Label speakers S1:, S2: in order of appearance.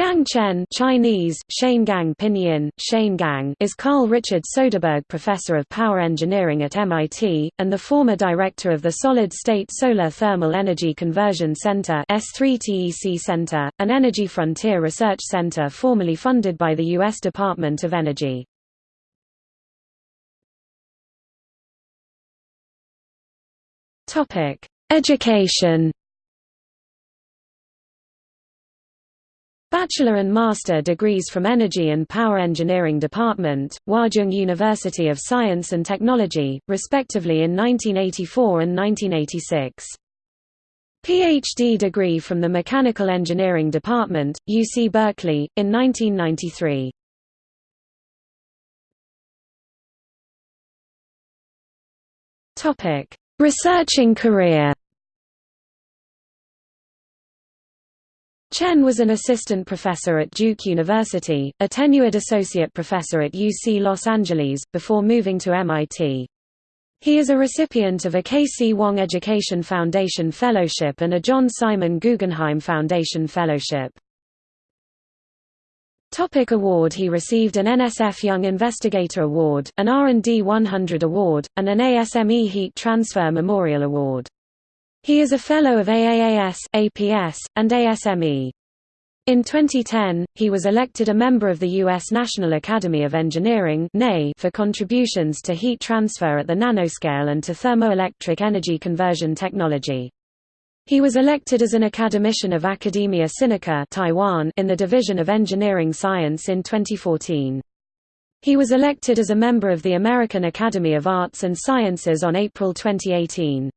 S1: Gang Chen Chinese, Gang Pinyin, Gang is Carl Richard Soderberg Professor of Power Engineering at MIT, and the former director of the Solid-State Solar Thermal Energy Conversion Center S3TEC Center, an energy frontier research center formerly funded by the U.S. Department of Energy. Education Bachelor and master degrees from Energy and Power Engineering Department, Huazhong University of Science and Technology, respectively in 1984 and 1986. PhD degree from the Mechanical Engineering Department, UC Berkeley, in 1993. Researching career Chen was an assistant professor at Duke University, a tenured associate professor at UC Los Angeles, before moving to MIT. He is a recipient of a K.C. Wong Education Foundation Fellowship and a John Simon Guggenheim Foundation Fellowship. Topic award He received an NSF Young Investigator Award, an R&D 100 Award, and an ASME Heat Transfer Memorial Award. He is a Fellow of AAAS, APS, and ASME. In 2010, he was elected a member of the U.S. National Academy of Engineering for contributions to heat transfer at the nanoscale and to thermoelectric energy conversion technology. He was elected as an academician of Academia Sinica Taiwan in the Division of Engineering Science in 2014. He was elected as a member of the American Academy of Arts and Sciences on April 2018.